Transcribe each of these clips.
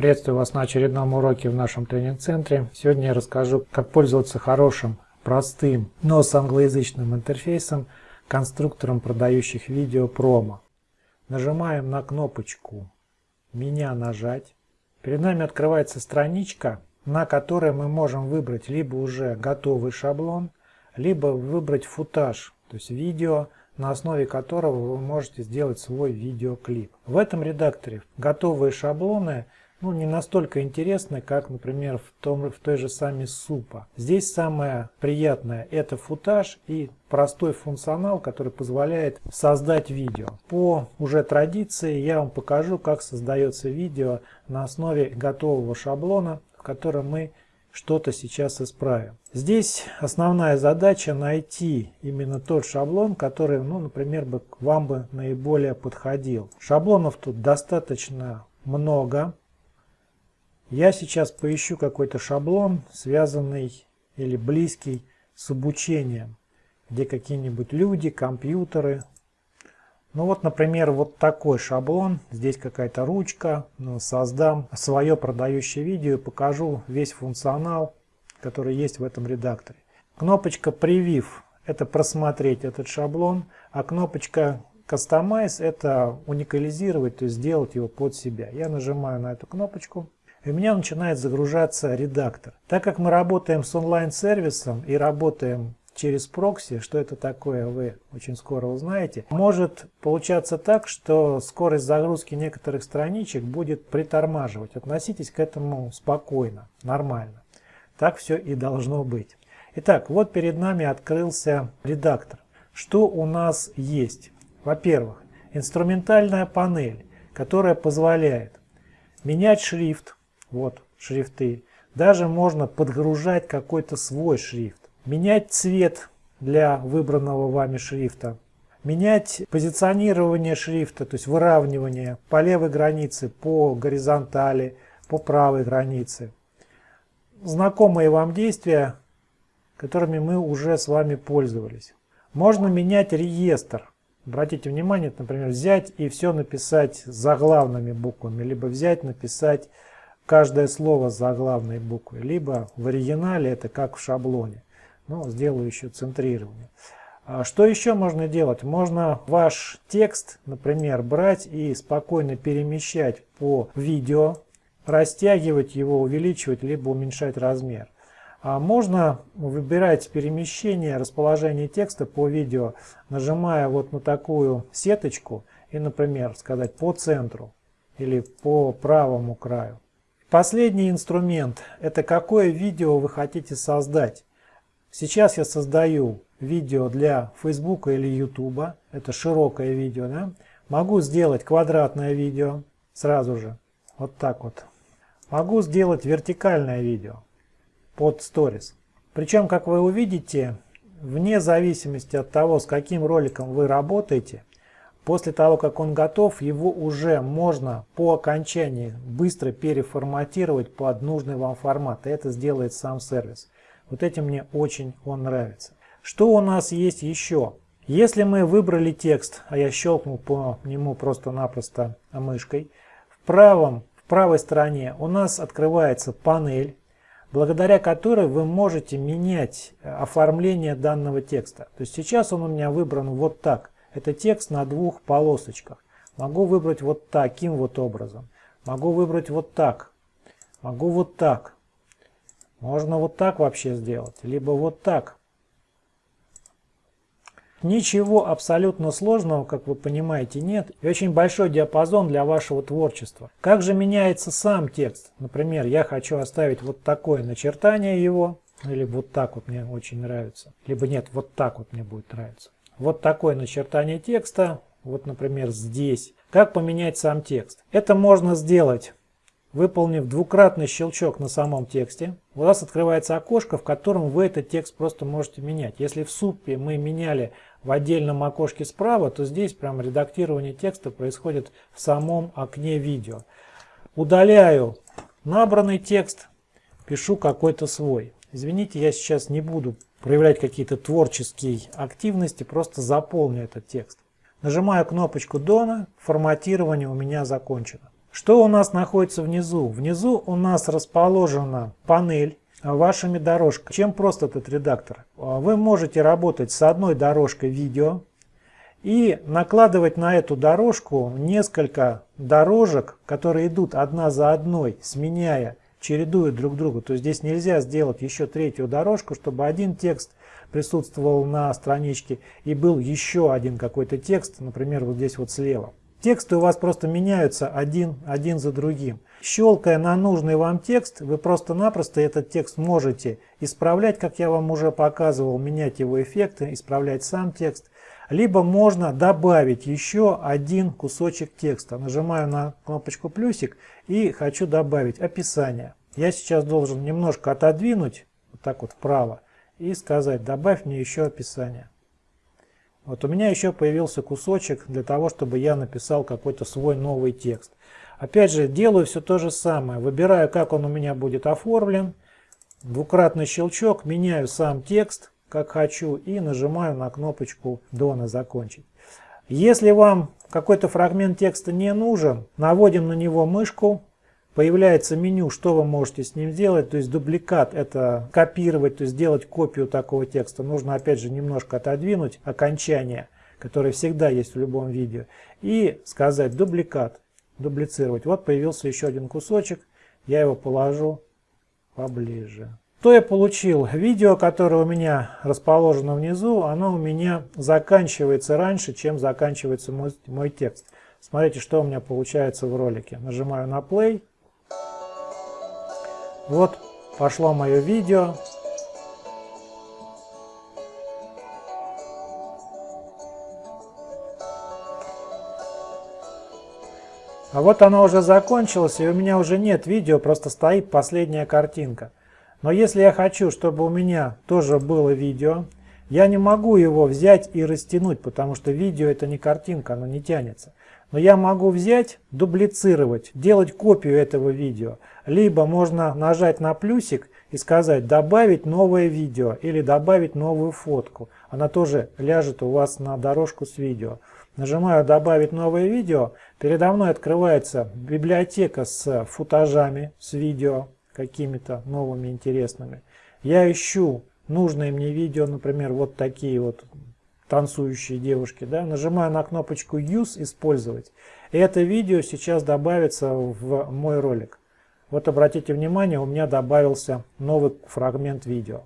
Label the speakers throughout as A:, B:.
A: Приветствую вас на очередном уроке в нашем тренинг-центре. Сегодня я расскажу, как пользоваться хорошим, простым, но с англоязычным интерфейсом, конструктором продающих видео промо. Нажимаем на кнопочку «Меня нажать». Перед нами открывается страничка, на которой мы можем выбрать либо уже готовый шаблон, либо выбрать футаж, то есть видео, на основе которого вы можете сделать свой видеоклип. В этом редакторе готовые шаблоны – ну, не настолько интересны, как, например, в, том, в той же самой супа. Здесь самое приятное – это футаж и простой функционал, который позволяет создать видео. По уже традиции я вам покажу, как создается видео на основе готового шаблона, в котором мы что-то сейчас исправим. Здесь основная задача найти именно тот шаблон, который, ну, например, бы вам бы наиболее подходил. Шаблонов тут достаточно много. Я сейчас поищу какой-то шаблон, связанный или близкий с обучением, где какие-нибудь люди, компьютеры. Ну вот, например, вот такой шаблон. Здесь какая-то ручка. Ну, создам свое продающее видео и покажу весь функционал, который есть в этом редакторе. Кнопочка «Preview» – это просмотреть этот шаблон, а кнопочка Customize – это уникализировать, то есть сделать его под себя. Я нажимаю на эту кнопочку и у меня начинает загружаться редактор. Так как мы работаем с онлайн-сервисом и работаем через прокси, что это такое, вы очень скоро узнаете, может получаться так, что скорость загрузки некоторых страничек будет притормаживать. Относитесь к этому спокойно, нормально. Так все и должно быть. Итак, вот перед нами открылся редактор. Что у нас есть? Во-первых, инструментальная панель, которая позволяет менять шрифт, вот шрифты. Даже можно подгружать какой-то свой шрифт. Менять цвет для выбранного вами шрифта. Менять позиционирование шрифта, то есть выравнивание по левой границе, по горизонтали, по правой границе. Знакомые вам действия, которыми мы уже с вами пользовались. Можно менять реестр. Обратите внимание, например, взять и все написать заглавными буквами, либо взять, написать каждое слово с заглавной буквой, либо в оригинале это как в шаблоне. Ну, сделаю еще центрирование. А что еще можно делать? Можно ваш текст, например, брать и спокойно перемещать по видео, растягивать его, увеличивать, либо уменьшать размер. А можно выбирать перемещение, расположение текста по видео, нажимая вот на такую сеточку и, например, сказать по центру или по правому краю. Последний инструмент – это какое видео вы хотите создать. Сейчас я создаю видео для Facebook или YouTube. Это широкое видео. Да? Могу сделать квадратное видео сразу же. Вот так вот. Могу сделать вертикальное видео под Stories. Причем, как вы увидите, вне зависимости от того, с каким роликом вы работаете, После того, как он готов, его уже можно по окончании быстро переформатировать под нужный вам формат. И это сделает сам сервис. Вот этим мне очень он нравится. Что у нас есть еще? Если мы выбрали текст, а я щелкнул по нему просто-напросто мышкой, в, правом, в правой стороне у нас открывается панель, благодаря которой вы можете менять оформление данного текста. То есть сейчас он у меня выбран вот так – это текст на двух полосочках. Могу выбрать вот таким вот образом. Могу выбрать вот так. Могу вот так. Можно вот так вообще сделать. Либо вот так. Ничего абсолютно сложного, как вы понимаете, нет. И очень большой диапазон для вашего творчества. Как же меняется сам текст? Например, я хочу оставить вот такое начертание его. Или вот так вот мне очень нравится. Либо нет, вот так вот мне будет нравиться вот такое начертание текста, вот, например, здесь. Как поменять сам текст? Это можно сделать, выполнив двукратный щелчок на самом тексте. У вас открывается окошко, в котором вы этот текст просто можете менять. Если в супе мы меняли в отдельном окошке справа, то здесь прям редактирование текста происходит в самом окне видео. Удаляю набранный текст, пишу какой-то свой. Извините, я сейчас не буду проявлять какие-то творческие активности, просто заполню этот текст. Нажимаю кнопочку Done, форматирование у меня закончено. Что у нас находится внизу? Внизу у нас расположена панель вашими дорожками. Чем просто этот редактор? Вы можете работать с одной дорожкой видео и накладывать на эту дорожку несколько дорожек, которые идут одна за одной, сменяя, чередуют друг друга. То есть здесь нельзя сделать еще третью дорожку, чтобы один текст присутствовал на страничке и был еще один какой-то текст, например, вот здесь вот слева. Тексты у вас просто меняются один, один за другим. Щелкая на нужный вам текст, вы просто-напросто этот текст можете исправлять, как я вам уже показывал, менять его эффекты, исправлять сам текст. Либо можно добавить еще один кусочек текста. Нажимаю на кнопочку плюсик и хочу добавить описание. Я сейчас должен немножко отодвинуть, вот так вот вправо, и сказать, добавь мне еще описание. Вот у меня еще появился кусочек для того, чтобы я написал какой-то свой новый текст. Опять же, делаю все то же самое. Выбираю, как он у меня будет оформлен. Двукратный щелчок, меняю сам текст, как хочу, и нажимаю на кнопочку «Дона закончить». Если вам какой-то фрагмент текста не нужен, наводим на него мышку, Появляется меню, что вы можете с ним сделать, то есть дубликат это копировать, то есть сделать копию такого текста. Нужно опять же немножко отодвинуть окончание, которое всегда есть в любом видео, и сказать дубликат, дублицировать. Вот появился еще один кусочек, я его положу поближе. Что я получил? Видео, которое у меня расположено внизу, оно у меня заканчивается раньше, чем заканчивается мой, мой текст. Смотрите, что у меня получается в ролике. Нажимаю на play. Вот пошло мое видео. А вот оно уже закончилось, и у меня уже нет видео, просто стоит последняя картинка. Но если я хочу, чтобы у меня тоже было видео, я не могу его взять и растянуть, потому что видео это не картинка, оно не тянется. Но я могу взять, дублицировать, делать копию этого видео. Либо можно нажать на плюсик и сказать «добавить новое видео» или «добавить новую фотку». Она тоже ляжет у вас на дорожку с видео. Нажимаю «добавить новое видео». Передо мной открывается библиотека с футажами, с видео какими-то новыми интересными. Я ищу нужное мне видео, например, вот такие вот танцующие девушки, да, нажимаю на кнопочку Use, использовать. И это видео сейчас добавится в мой ролик. Вот обратите внимание, у меня добавился новый фрагмент видео.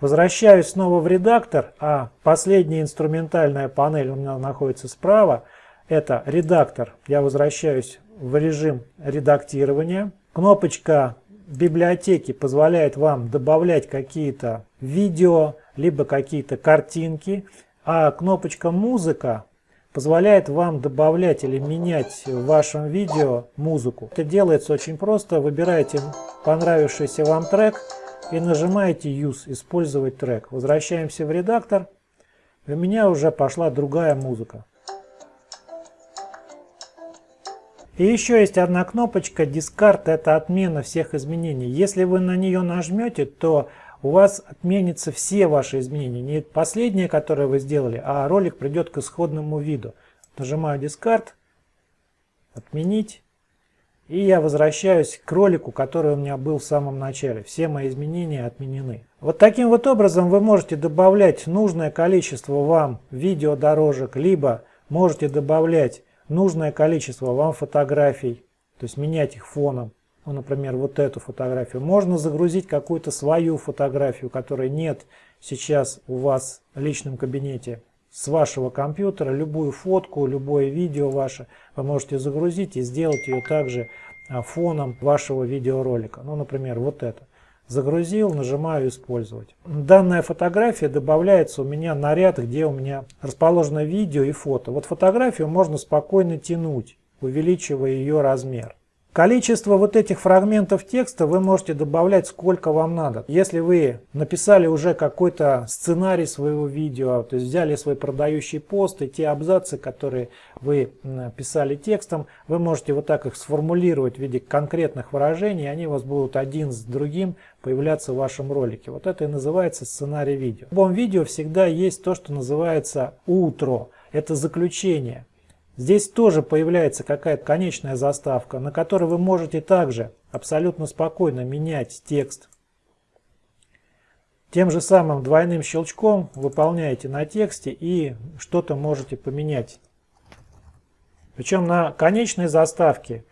A: Возвращаюсь снова в редактор, а последняя инструментальная панель у меня находится справа. Это редактор. Я возвращаюсь в режим редактирования. Кнопочка библиотеки позволяет вам добавлять какие-то видео, либо какие-то картинки. А кнопочка «Музыка» позволяет вам добавлять или менять в вашем видео музыку. Это делается очень просто. Выбираете понравившийся вам трек и нажимаете Use, использовать трек. Возвращаемся в редактор. У меня уже пошла другая музыка. И еще есть одна кнопочка Discard, это отмена всех изменений. Если вы на нее нажмете, то у вас отменятся все ваши изменения. Не последнее, которое вы сделали, а ролик придет к исходному виду. Нажимаю Discard, отменить. И я возвращаюсь к ролику, который у меня был в самом начале. Все мои изменения отменены. Вот таким вот образом вы можете добавлять нужное количество вам видеодорожек, либо можете добавлять нужное количество вам фотографий, то есть менять их фоном ну, например, вот эту фотографию. Можно загрузить какую-то свою фотографию, которой нет сейчас у вас в личном кабинете с вашего компьютера. Любую фотку, любое видео ваше вы можете загрузить и сделать ее также а, фоном вашего видеоролика. Ну, например, вот это. Загрузил, нажимаю «Использовать». Данная фотография добавляется у меня на ряд, где у меня расположено видео и фото. Вот фотографию можно спокойно тянуть, увеличивая ее размер. Количество вот этих фрагментов текста вы можете добавлять сколько вам надо. Если вы написали уже какой-то сценарий своего видео, то есть взяли свой продающий пост и те абзацы, которые вы писали текстом, вы можете вот так их сформулировать в виде конкретных выражений, они у вас будут один с другим появляться в вашем ролике. Вот это и называется сценарий видео. В любом видео всегда есть то, что называется утро. Это заключение. Здесь тоже появляется какая-то конечная заставка, на которой вы можете также абсолютно спокойно менять текст. Тем же самым двойным щелчком выполняете на тексте и что-то можете поменять. Причем на конечной заставке,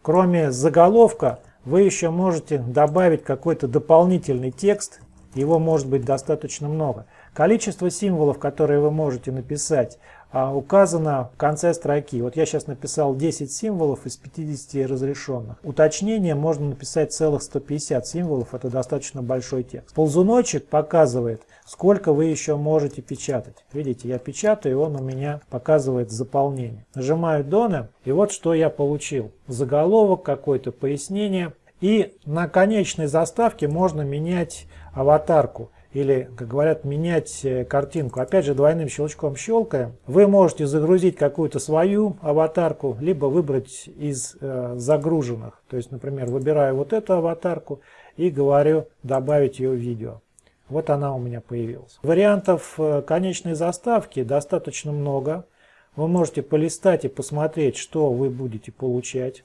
A: кроме заголовка, вы еще можете добавить какой-то дополнительный текст. Его может быть достаточно много. Количество символов, которые вы можете написать, указано в конце строки. Вот я сейчас написал 10 символов из 50 разрешенных. Уточнение можно написать целых 150 символов, это достаточно большой текст. Ползуночек показывает, сколько вы еще можете печатать. Видите, я печатаю, и он у меня показывает заполнение. Нажимаю Done, и вот что я получил. Заголовок, какое-то пояснение. И на конечной заставке можно менять аватарку или, как говорят, менять э, картинку. Опять же, двойным щелчком щелкая, вы можете загрузить какую-то свою аватарку, либо выбрать из э, загруженных. То есть, например, выбираю вот эту аватарку и говорю добавить ее в видео. Вот она у меня появилась. Вариантов э, конечной заставки достаточно много. Вы можете полистать и посмотреть, что вы будете получать.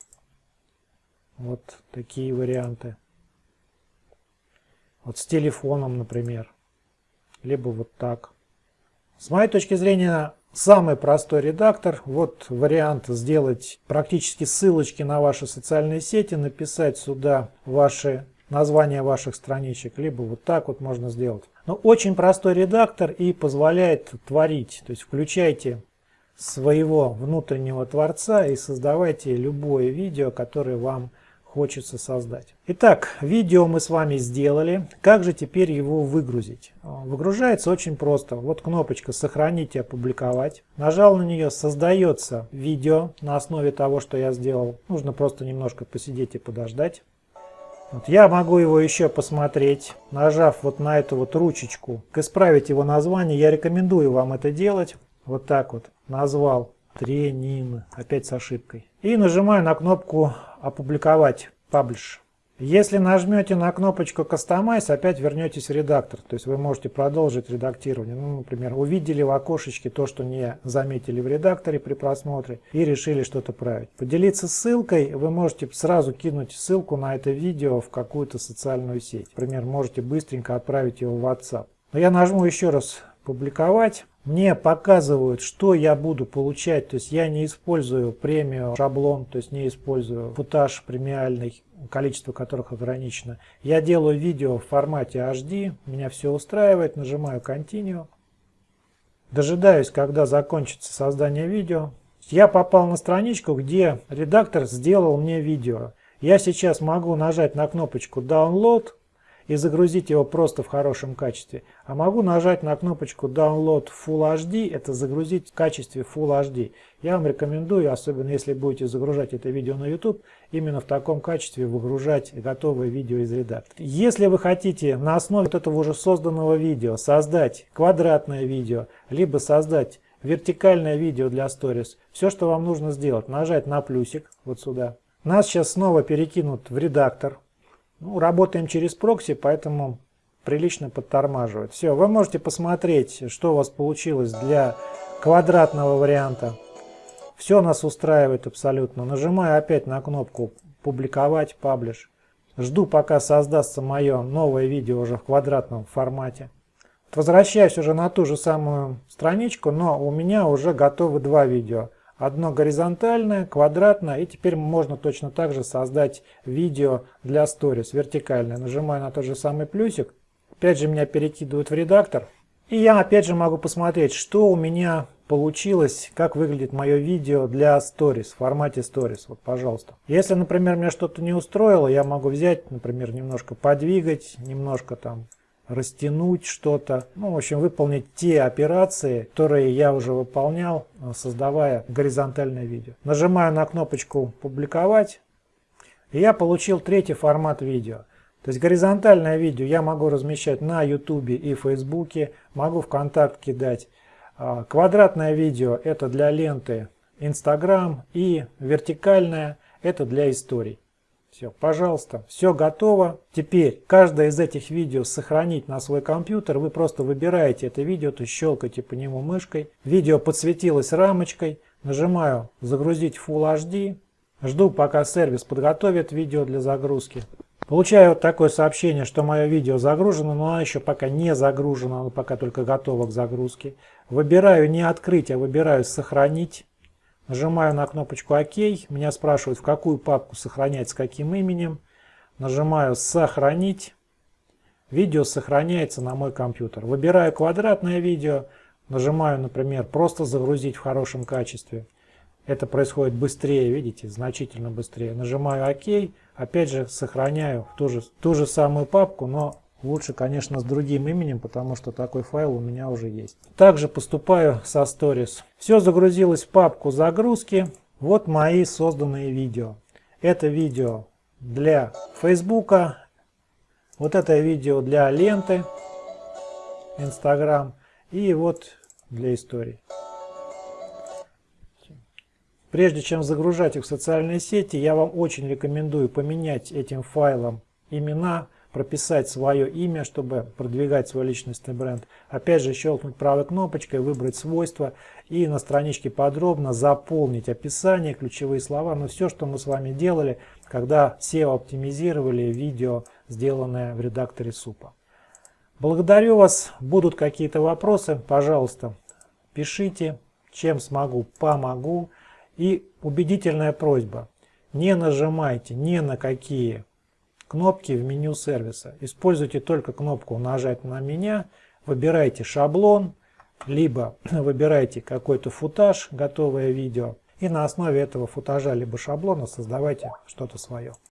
A: Вот такие варианты. Вот с телефоном, например. Либо вот так. С моей точки зрения, самый простой редактор. Вот вариант сделать практически ссылочки на ваши социальные сети, написать сюда ваши названия ваших страничек, либо вот так вот можно сделать. Но очень простой редактор и позволяет творить. То есть включайте своего внутреннего творца и создавайте любое видео, которое вам хочется создать. Итак, видео мы с вами сделали. Как же теперь его выгрузить? Выгружается очень просто. Вот кнопочка «Сохранить и опубликовать». Нажал на нее, создается видео на основе того, что я сделал. Нужно просто немножко посидеть и подождать. Вот я могу его еще посмотреть, нажав вот на эту вот ручечку. Исправить его название, я рекомендую вам это делать. Вот так вот назвал тренин, опять с ошибкой. И нажимаю на кнопку «Опубликовать», «Publish». Если нажмете на кнопочку Customize, опять вернетесь в редактор. То есть вы можете продолжить редактирование. Ну, например, увидели в окошечке то, что не заметили в редакторе при просмотре и решили что-то править. Поделиться ссылкой вы можете сразу кинуть ссылку на это видео в какую-то социальную сеть. Например, можете быстренько отправить его в WhatsApp. Но я нажму еще раз «Публиковать» мне показывают, что я буду получать. То есть я не использую премию шаблон, то есть не использую футаж премиальный, количество которых ограничено. Я делаю видео в формате HD, меня все устраивает, нажимаю Continue. Дожидаюсь, когда закончится создание видео. Я попал на страничку, где редактор сделал мне видео. Я сейчас могу нажать на кнопочку Download и загрузить его просто в хорошем качестве. А могу нажать на кнопочку Download Full HD, это загрузить в качестве Full HD. Я вам рекомендую, особенно если будете загружать это видео на YouTube, именно в таком качестве выгружать готовое видео из редактора. Если вы хотите на основе вот этого уже созданного видео создать квадратное видео, либо создать вертикальное видео для Stories, все, что вам нужно сделать, нажать на плюсик вот сюда. Нас сейчас снова перекинут в редактор. Ну, работаем через прокси, поэтому прилично подтормаживает. Все, вы можете посмотреть, что у вас получилось для квадратного варианта. Все нас устраивает абсолютно. Нажимаю опять на кнопку «Публиковать», «Паблиш». Жду, пока создастся мое новое видео уже в квадратном формате. Возвращаюсь уже на ту же самую страничку, но у меня уже готовы два видео. Одно горизонтальное, квадратное, и теперь можно точно так же создать видео для сторис, вертикальное. Нажимаю на тот же самый плюсик, опять же меня перекидывают в редактор. И я опять же могу посмотреть, что у меня получилось, как выглядит мое видео для Stories, в формате Stories. Вот, пожалуйста. Если, например, меня что-то не устроило, я могу взять, например, немножко подвигать, немножко там растянуть что-то. Ну, в общем, выполнить те операции, которые я уже выполнял, э, создавая горизонтальное видео. Нажимаю на кнопочку «Публиковать», и я получил третий формат видео. То есть горизонтальное видео я могу размещать на YouTube и Facebook, могу в контакт кидать. А, квадратное видео это для ленты Instagram и вертикальное это для историй. Все, пожалуйста, все готово. Теперь каждое из этих видео сохранить на свой компьютер. Вы просто выбираете это видео, то щелкаете по нему мышкой. Видео подсветилось рамочкой. Нажимаю «Загрузить Full HD». Жду, пока сервис подготовит видео для загрузки. Получаю вот такое сообщение, что мое видео загружено, но оно еще пока не загружено, оно пока только готово к загрузке. Выбираю не открыть, а выбираю сохранить. Нажимаю на кнопочку ОК. Меня спрашивают, в какую папку сохранять, с каким именем. Нажимаю «Сохранить». Видео сохраняется на мой компьютер. Выбираю квадратное видео. Нажимаю, например, «Просто загрузить в хорошем качестве». Это происходит быстрее, видите, значительно быстрее. Нажимаю ОК. Опять же, сохраняю в ту же, ту же самую папку, но лучше, конечно, с другим именем, потому что такой файл у меня уже есть. Также поступаю со Stories. Все загрузилось в папку загрузки. Вот мои созданные видео. Это видео для Фейсбука. Вот это видео для ленты Инстаграм. И вот для истории. Прежде чем загружать их в социальные сети, я вам очень рекомендую поменять этим файлом имена, прописать свое имя, чтобы продвигать свой личностный бренд. Опять же, щелкнуть правой кнопочкой, выбрать свойства и на страничке подробно заполнить описание, ключевые слова, но ну, все, что мы с вами делали, когда SEO оптимизировали видео, сделанное в редакторе СУПа. Благодарю вас. Будут какие-то вопросы, пожалуйста, пишите. Чем смогу, помогу. И убедительная просьба. Не нажимайте ни на какие кнопки в меню сервиса. Используйте только кнопку «Нажать на меня», выбирайте шаблон, либо выбирайте какой-то футаж, готовое видео, и на основе этого футажа либо шаблона создавайте что-то свое.